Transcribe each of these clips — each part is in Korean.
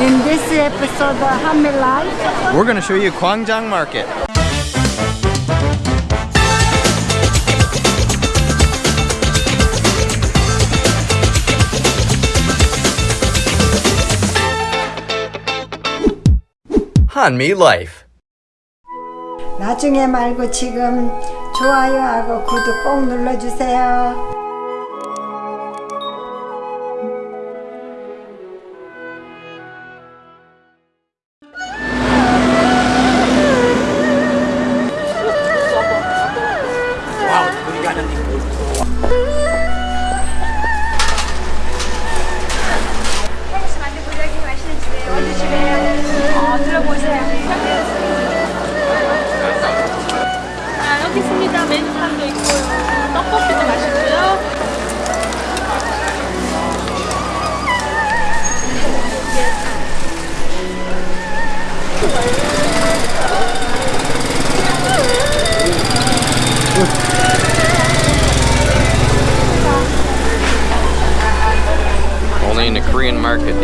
In this episode of Hammy Life, We're gonna show you Gwangjang Market. Hanmi Life. 나중에 말고 지금 좋아요하고 구독 꼭 눌러주세요.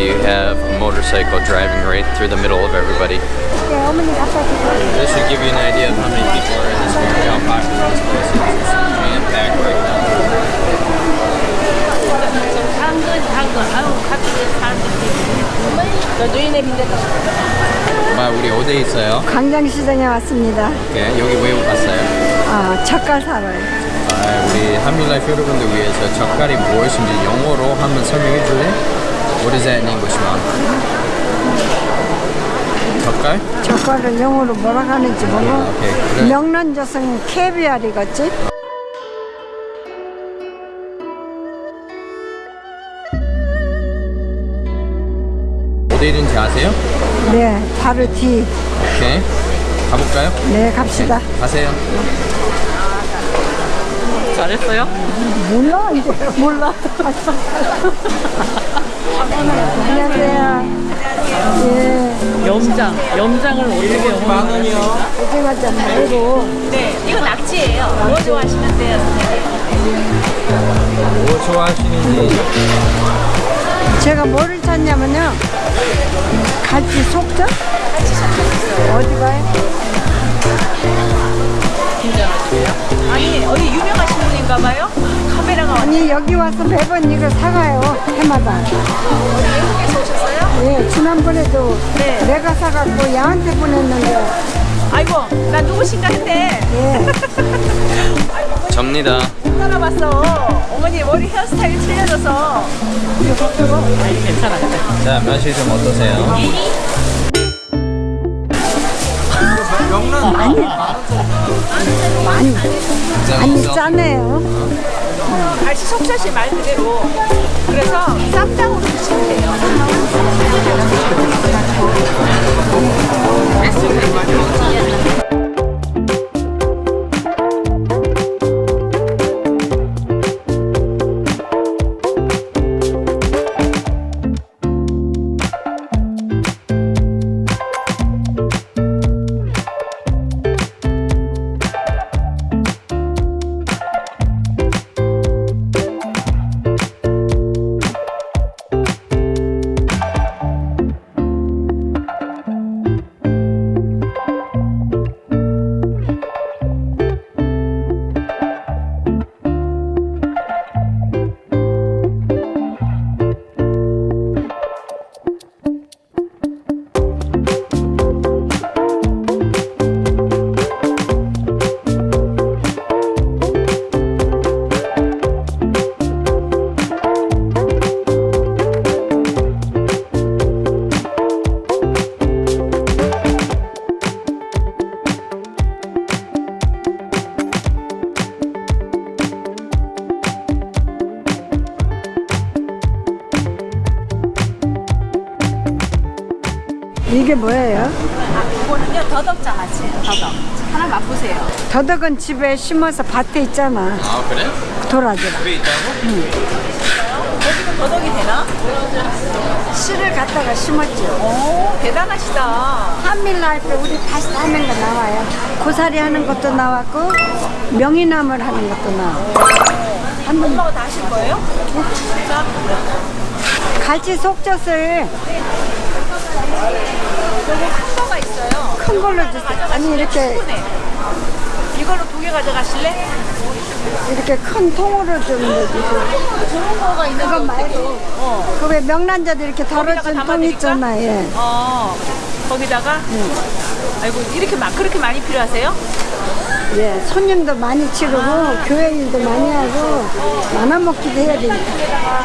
You have a motorcycle driving right through the middle of everybody. This should give you an idea of how many people are in this market, how popular this place is. It's jam-packed right now. 엄마 우리 어디에 있어요? 광장시장에 왔습니다. 네, 여기 왜 왔어요? 아, 젓갈 사러요. 아, 우리 한밀라이프 여러분들 위해서 젓갈이 무엇인지 영어로 한번 설명해 줄래? That in English, mom? 젓갈? 젓갈을 영어로 뭐라 하는지 모르고 오케이, 그래. 명란젓은 캐비알이겠지? 어디 있는지 아세요? 네, 바로 뒤. 오케이. 가볼까요? 네, 갑시다. 가세요. 잘했어요? 몰라 이제 몰라. 안녕하세요. 예, 염장. 염장을 어떻게 영어로 원이요. 고생하지 말고 네, 이거 낙지예요. 뭐 좋아하시는데요, 선생님? 뭐 좋아하시는지. 제가 뭐를 찾냐면요. 갈치 속젓? 어디 가요? 아니, 어디 유명하신 분인가 봐요? 카메라가 왔 아니 여기 와서 매번 이거 사가요 해마다. 외국에서 오셨어요? 예, 지난번에도 네. 내가 사갖고 야한테 보냈는데 아이고, 나 누구신가 했네. 예, 접니다. 못 따라봤어. 어머니 머리 헤어스타일 틀려져서. 아니, 괜찮아. 자, 맛이 좀 어떠세요? 많이 많이 짜네요. 갈치 속젓이 말 그대로. 그래서 쌈장으로 드시면 돼요. 이게 뭐예요? 아, 이거는요, 더덕장아찌예요, 더덕. 하나 맛보세요. 더덕은 집에 심어서 밭에 있잖아. 아, 그래? 도라지라. 집에 있다고? 여기는 더덕이 되나? 씨를 갖다가 심었죠. 오, 대단하시다. 한밀라이프 우리 다시 하는 거 나와요. 고사리 하는 것도 나왔고 명이나물 하는 것도 나와. 한번 엄마가 다 하실 거예요? 진짜? 갈치 속젓을 큰 거가 있어요. 큰 걸로 주세요. 아니 이렇게 네. 이걸로 두 개 가져가실래? 이렇게 큰 통으로 좀 넣어주세요. 좋은 거가 있는 그거 말고 어. 그왜 명란젓 이렇게 덜어준 통 담아드릴까? 있잖아. 예. 어. 거기다가 아이고 이렇게 막 그렇게 많이 필요하세요? 예, 손님도 많이 치르고 교회 일도 많이 하고 나눠 먹기도 해야 되니까.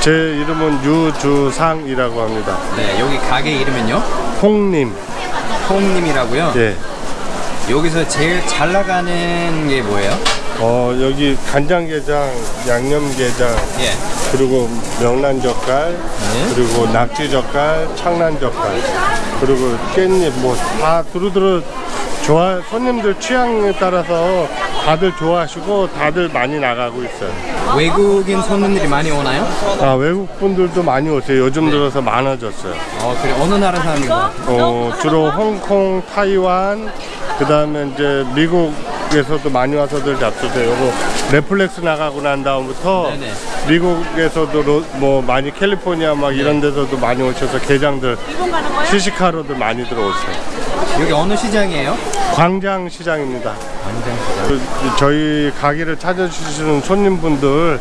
제 이름은 유주상이라고 합니다. 네, 여기 가게 이름은요? 홍님. 홈님이라고요. 예. 여기서 제일 잘 나가는 게 뭐예요? 어, 여기 간장게장, 양념게장, 예. 그리고 명란젓갈, 네. 그리고 낙지젓갈, 창란젓갈, 그리고 깻잎 뭐 다 두루두루 좋아 손님들 취향에 따라서 다들 좋아하시고 다들 많이 나가고 있어요. 외국인 손님들이 많이 오나요? 아 외국 분들도 많이 오세요. 요즘 들어서 많아졌어요. 어, 그래 어느 나라 사람이고? 어, 주로 홍콩, 타이완, 그 다음에 이제 미국 에서도 많이 와서들 잡수세요. 요거 넷플릭스 나가고 난 다음부터 네네. 미국에서도 로- 뭐 많이 캘리포니아 막 이런 데서도 많이 오셔서 거야? 시식하러들 많이 들어오세요. 여기 어느 시장이에요? 광장 시장입니다. 광장 시장. 그, 저희 가게를 찾아주시는 손님분들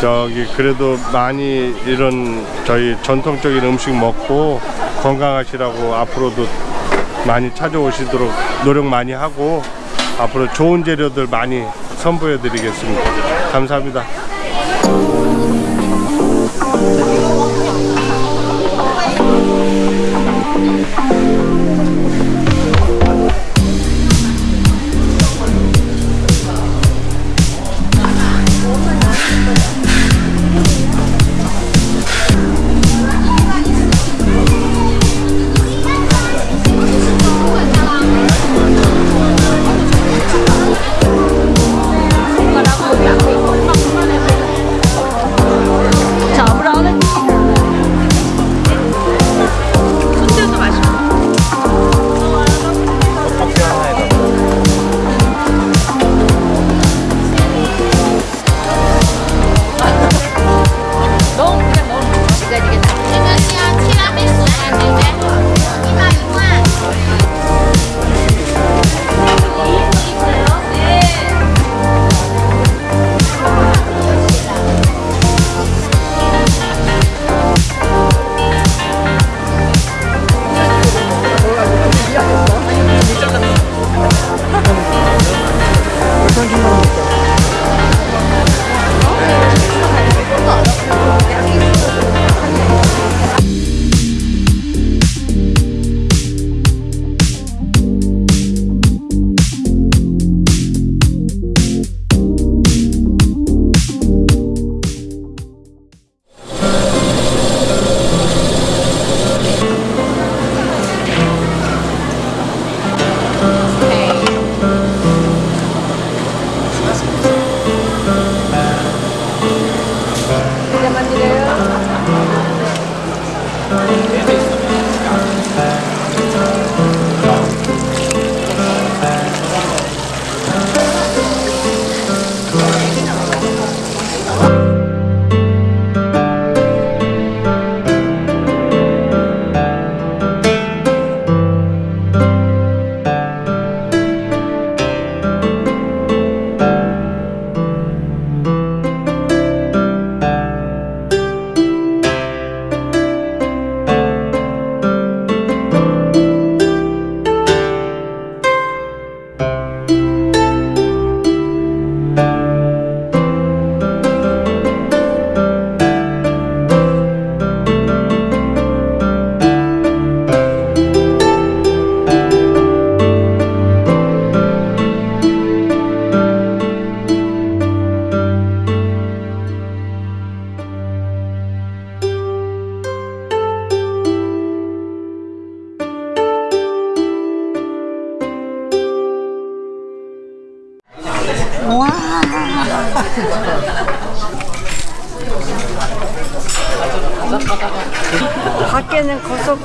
저기 그래도 많이 이런 저희 전통적인 음식 먹고 건강하시라고 앞으로도 많이 찾아오시도록 노력 많이 하고 앞으로 좋은 재료들 많이 선보여 드리겠습니다. 감사합니다.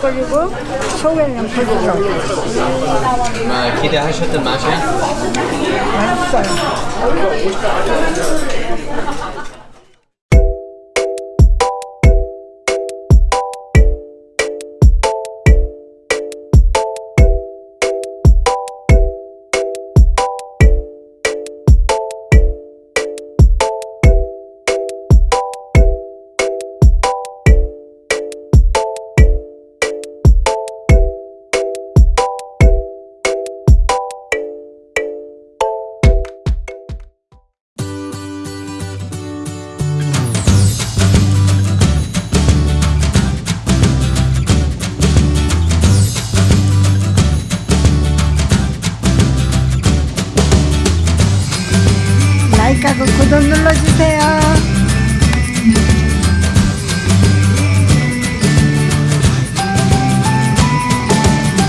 거석거리고 속에는 부드러워. 아, 기대하셨던 맛이야? 맛있어요. 구독 눌러주세요.